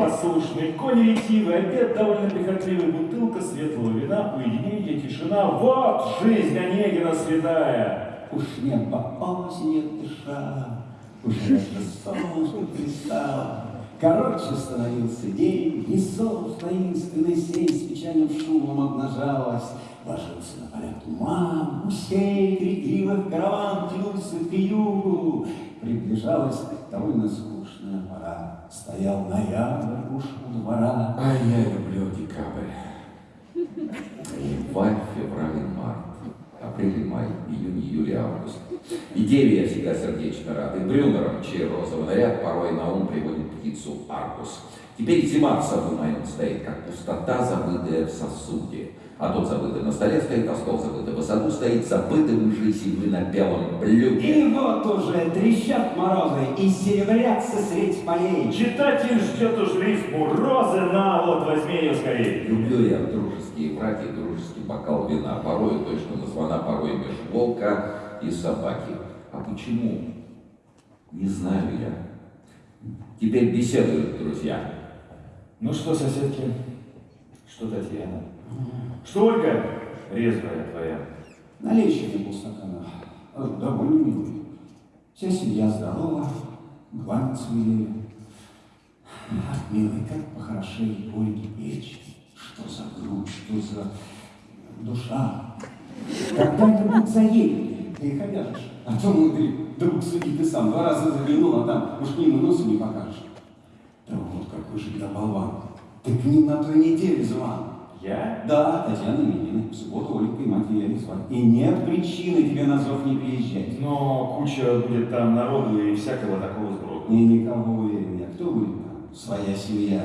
послушный, конь ретивый, обед довольно прихотливый, бутылка светлого вина, уединение, тишина. Вот жизнь Онегина святая. Уж небо осенью дыша, Уж это солнце пристало. Короче становился день, И солнце таинственной сей С печальным шумом обнажалась. Ложился на поля туман, Гусей крикливых караван Тянулся к югу. Приближалась довольно скучная пора. Стоял ноябрь уж у двора. А я люблю декабрь. Январь, февраль, март. Апрель, май, июнь, июль, август. И деве я всегда сердечно рад. И брюнером, чей розовый наряд порой на ум приводит птицу аркус. Теперь зима в саду моем стоит, как пустота, забытая в сосуде. А тот забытый на столе стоит, а стол забытый в саду стоит, забытый жизни вы на белом блюде. И вот уже трещат морозы, И серебрятся средь полей. Читатель ждет уж рифму розы, на, вот возьми ее скорее. Люблю я дружеские братья, дружеский бокал вина, порой точно названа, порой меж волка и собаки. А почему? Не знаю я. Теперь беседуют друзья. Ну что, соседки, что Татьяна? Что Ольга, резвая твоя? Налей еще мне полстакана. Э, Довольно милый. Вся семья здорова, главное милее. Ах, милый, как похорошеет Ольги печь. Что за грудь, что за душа. Когда это будет заедет, ты их обяжешь. А то мудрый друг судьи ты сам два раза заглянул, а там уж нему носу не покажешь. Да вот какой же я болван. Ты к ним на той неделе звал. Я? Да, Татьяна Именины. В субботу Ольгой мать велели звать. И нет причины тебе на зов не приезжать. Но куча будет там народу и всякого такого сброда. И никого уверен я. Кто будет там? Своя семья.